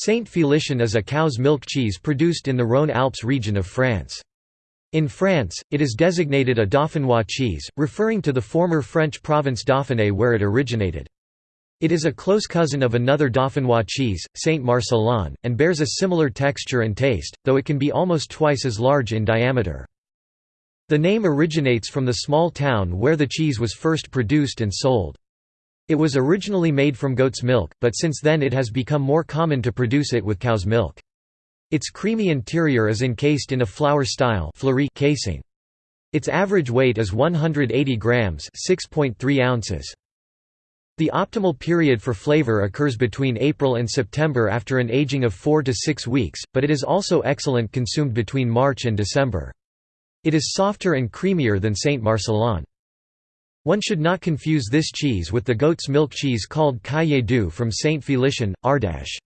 Saint Félicien is a cow's milk cheese produced in the Rhône-Alpes region of France. In France, it is designated a Dauphinois cheese, referring to the former French province Dauphiné where it originated. It is a close cousin of another Dauphinois cheese, Saint Marcellin, and bears a similar texture and taste, though it can be almost twice as large in diameter. The name originates from the small town where the cheese was first produced and sold. It was originally made from goat's milk, but since then it has become more common to produce it with cow's milk. Its creamy interior is encased in a flour-style casing. Its average weight is 180 grams (6.3 ounces). The optimal period for flavor occurs between April and September after an aging of 4 to 6 weeks, but it is also excellent consumed between March and December. It is softer and creamier than Saint Marcellin. One should not confuse this cheese with the goat's milk cheese called Caillé doux from Saint Félicien, Ardèche.